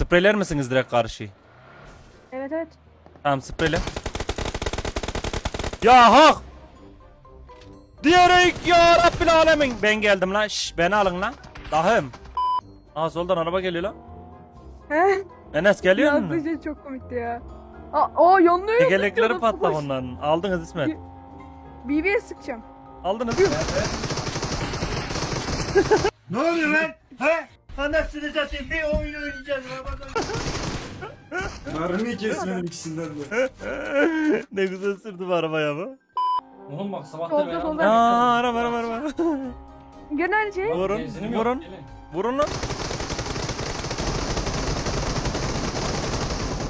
Spreyler misiniz direkt karşıyı? Evet evet. Tamam spreyle. Ya hak! Diyerek ya Rabbil alemin. Ben geldim lan. Şş, beni alın lan. Dahım. Aa soldan araba geliyor lan. He? Enes geliyor Yazdığı mu? şey çok komikti ya. Aa, aa yanlıyor. Tekerlekleri patlak onların. Aldınız İsmet. BB'ye sıkacağım. Aldınız. Ne oluyor lan? He? Anasını satayım bir oyun oynayacağız. Mermi kesmedim ikisinden de. ne güzel sürdü bu arabaya bu. Oğlum bak sabah Solda, da solda. Aa araba araba araba. Şey. vurun Benzinim yok, vurun. gelin. Vurun lan.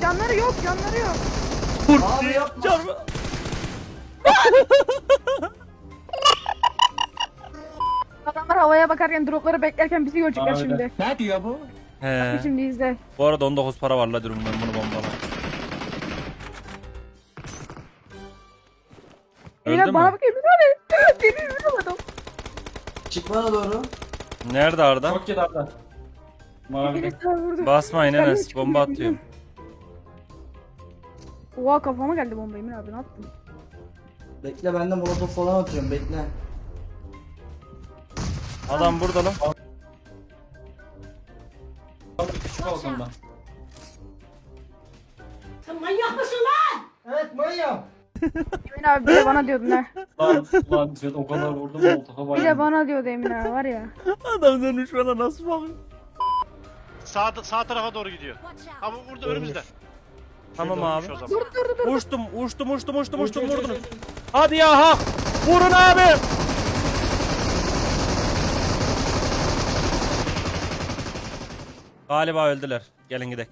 Canları yok canları yok. Abi yapma. Çarpı. bakarken dropları beklerken bizi görecekler şimdi. Ne diyor bu? He. Şimdi izle. Bu arada 19 para var la diyorum ben bunu bombalayayım. Öldü Beyler bana mü? bakıyor bir tane. Beni vuramadım. Çık bana doğru. Nerede Arda? Çok yedi Arda. Mavi. Biri sağ vurdu. Basmayın Ben Enes hiç bomba atıyorum. Oha kafama geldi bomba Emin abi ne yaptın? Bekle ben de molotof falan atıyorum bekle. Adam burada lan. Küçük balkonda. Evet manyak. Emin abi bir de bana diyordun ha. Lan lan Ziyad o kadar vurdum molotof'a Bir de bana diyordu Emin abi var ya. Adam dönmüş bana nasıl bakıyor? Sağ, sağ tarafa doğru gidiyor. Ama burada önümüzde. Tamam abi. Dur dur dur. Uçtum uçtum uçtum uçtum uçtum Uç, uç, vurdunuz. Hadi ya hak. Vurun abi. Galiba öldüler. Gelin gidelim.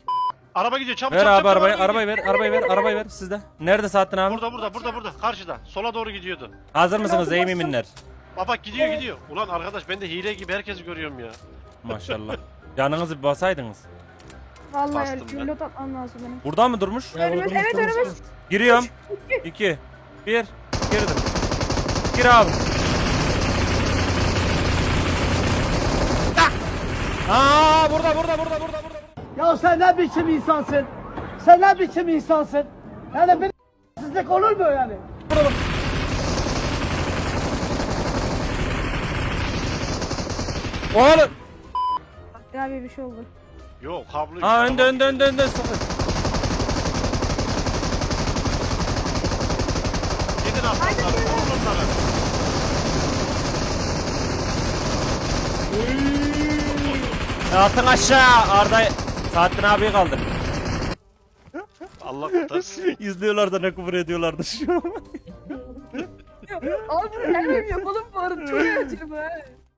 Araba gidiyor çabuk Ver çabuk, abi çabuk, arabayı, araba arabayı ver, arabayı ver, arabayı ver sizde. Nerede Saattin abi? Burada burada burada burada karşıda. Sola doğru gidiyordu. Hazır mısınız ey müminler? Bak bak gidiyor gidiyor. Ulan arkadaş ben de hile gibi herkesi görüyorum ya. Maşallah. Yanınızı bir basaydınız. Vallahi Bastım ben. pilot atmam lazım benim. Burada mı durmuş? Önümüz evet önümüz. Giriyorum. 2 1 Girdim. Gir abi. Aa burada burada burada. Ya sen ne biçim insansın? Sen ne biçim insansın? Yani bir sizlik olur mu yani? Oğlum. Ya bir bir şey oldu. Yok kablo. Aa önde önde önde önde. Sıfır. Gidin aslanlar. Vurun onları. Atın aşağı Arda. Saattin abi kaldı. Allah kurtarsın. İzliyorlar da ne küfür ediyorlardı şu an. Abi her gün yapalım bu arada çok ha.